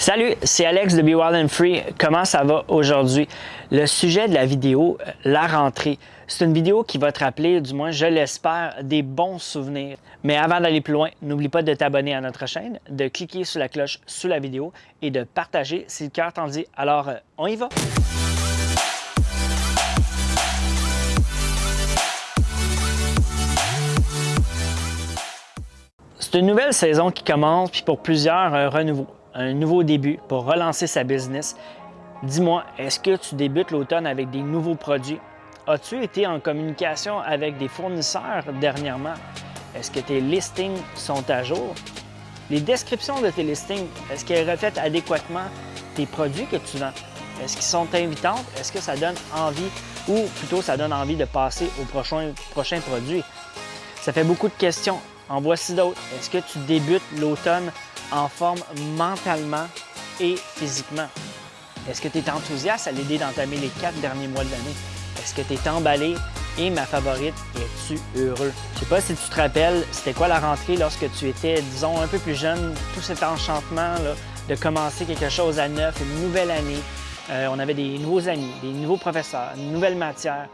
Salut, c'est Alex de Be Wild and Free. Comment ça va aujourd'hui? Le sujet de la vidéo, la rentrée. C'est une vidéo qui va te rappeler, du moins je l'espère, des bons souvenirs. Mais avant d'aller plus loin, n'oublie pas de t'abonner à notre chaîne, de cliquer sur la cloche sous la vidéo et de partager si le cœur t'en dit. Alors, euh, on y va! C'est une nouvelle saison qui commence, puis pour plusieurs, un renouveau un nouveau début pour relancer sa business. Dis-moi, est-ce que tu débutes l'automne avec des nouveaux produits? As-tu été en communication avec des fournisseurs dernièrement? Est-ce que tes listings sont à jour? Les descriptions de tes listings, est-ce qu'elles reflètent adéquatement tes produits que tu vends? Est-ce qu'ils sont invitantes? Est-ce que ça donne envie ou plutôt ça donne envie de passer au prochain, prochain produit? Ça fait beaucoup de questions. En voici d'autres. Est-ce que tu débutes l'automne en forme mentalement et physiquement? Est-ce que tu es enthousiaste à l'idée d'entamer les quatre derniers mois de l'année? Est-ce que tu es emballé? Et ma favorite, es-tu heureux? Je sais pas si tu te rappelles, c'était quoi la rentrée lorsque tu étais, disons, un peu plus jeune, tout cet enchantement de commencer quelque chose à neuf, une nouvelle année. Euh, on avait des nouveaux amis, des nouveaux professeurs, une nouvelle matière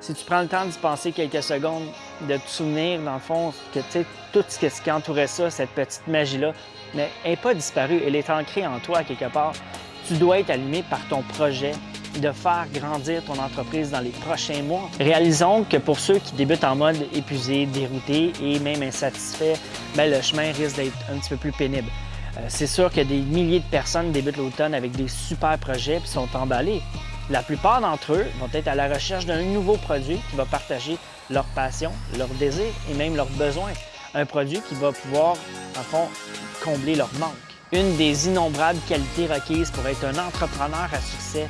si tu prends le temps d'y penser quelques secondes, de te souvenir, dans le fond, que tout ce qui entourait ça, cette petite magie-là, n'est pas disparue, elle est ancrée en toi quelque part. Tu dois être allumé par ton projet de faire grandir ton entreprise dans les prochains mois. Réalisons que pour ceux qui débutent en mode épuisé, dérouté et même insatisfait, ben, le chemin risque d'être un petit peu plus pénible. Euh, c'est sûr que des milliers de personnes débutent l'automne avec des super projets et sont emballés. La plupart d'entre eux vont être à la recherche d'un nouveau produit qui va partager leur passion, leur désir et même leurs besoins. Un produit qui va pouvoir, en fond, combler leur manque. Une des innombrables qualités requises pour être un entrepreneur à succès,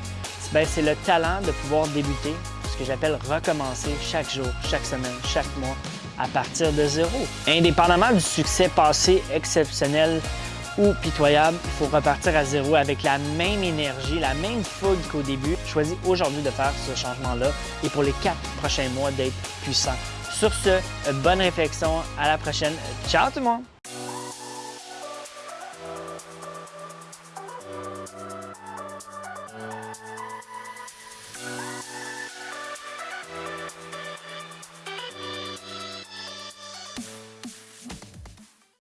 ben, c'est le talent de pouvoir débuter, ce que j'appelle recommencer chaque jour, chaque semaine, chaque mois, à partir de zéro. Indépendamment du succès passé exceptionnel ou pitoyable, il faut repartir à zéro avec la même énergie, la même fougue qu'au début. Choisis aujourd'hui de faire ce changement-là et pour les quatre prochains mois d'être puissant. Sur ce, bonne réflexion. À la prochaine. Ciao tout le monde!